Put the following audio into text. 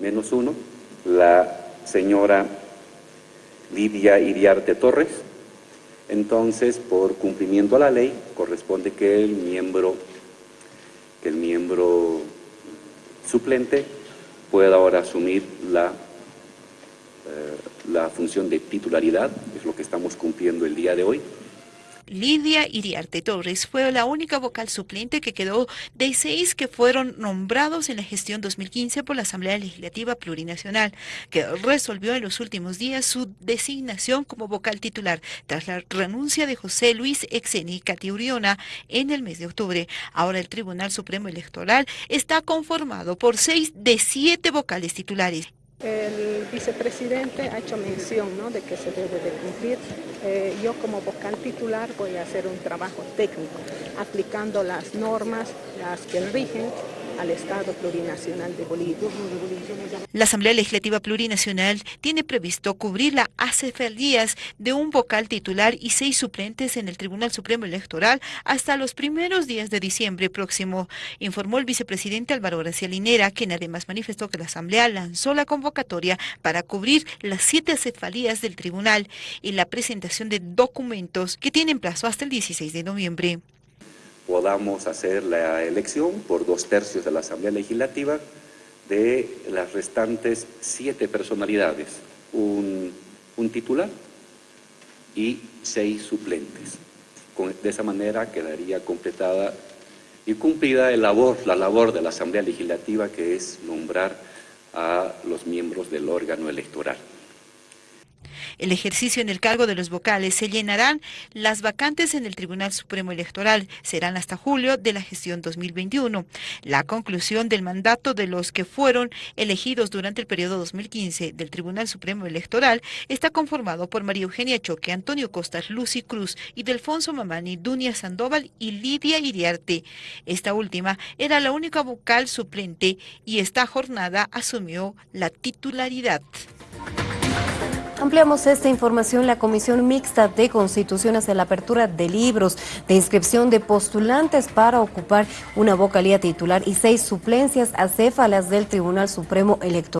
menos uno, la señora Lidia Iriarte Torres. Entonces, por cumplimiento a la ley, corresponde que el miembro, que el miembro suplente pueda ahora asumir la, eh, la función de titularidad, es lo que estamos cumpliendo el día de hoy. Lidia Iriarte Torres fue la única vocal suplente que quedó de seis que fueron nombrados en la gestión 2015 por la Asamblea Legislativa Plurinacional, que resolvió en los últimos días su designación como vocal titular tras la renuncia de José Luis Exeni Catiuriona en el mes de octubre. Ahora el Tribunal Supremo Electoral está conformado por seis de siete vocales titulares. El vicepresidente ha hecho mención de que se debe de cumplir. Eh, yo como vocal titular voy a hacer un trabajo técnico, aplicando las normas, las que rigen al Estado Plurinacional de Bolivia. La Asamblea Legislativa Plurinacional tiene previsto cubrir la acefalías de un vocal titular y seis suplentes en el Tribunal Supremo Electoral hasta los primeros días de diciembre próximo, informó el vicepresidente Álvaro García Linera, quien además manifestó que la Asamblea lanzó la convocatoria para cubrir las siete acefalías del tribunal y la presentación de documentos que tienen plazo hasta el 16 de noviembre podamos hacer la elección por dos tercios de la Asamblea Legislativa de las restantes siete personalidades, un, titular y seis suplentes. de esa manera quedaría completada y cumplida la labor, la labor de la Asamblea Legislativa que es nombrar a los miembros del órgano electoral. El ejercicio en el cargo de los vocales se llenarán las vacantes en el Tribunal Supremo Electoral. Serán hasta julio de la gestión 2021. La conclusión del mandato de los que fueron elegidos durante el periodo 2015 del Tribunal Supremo Electoral está conformado por María Eugenia Choque, Antonio Costas, Lucy Cruz y Mamani, Dunia Sandoval y Lidia Iriarte. Esta última era la única vocal suplente y esta jornada asumió la titularidad. Ampliamos esta información. La Comisión Mixta de Constitución hace la apertura de libros de inscripción de postulantes para ocupar una vocalía titular y seis suplencias acéfalas del Tribunal Supremo Electoral.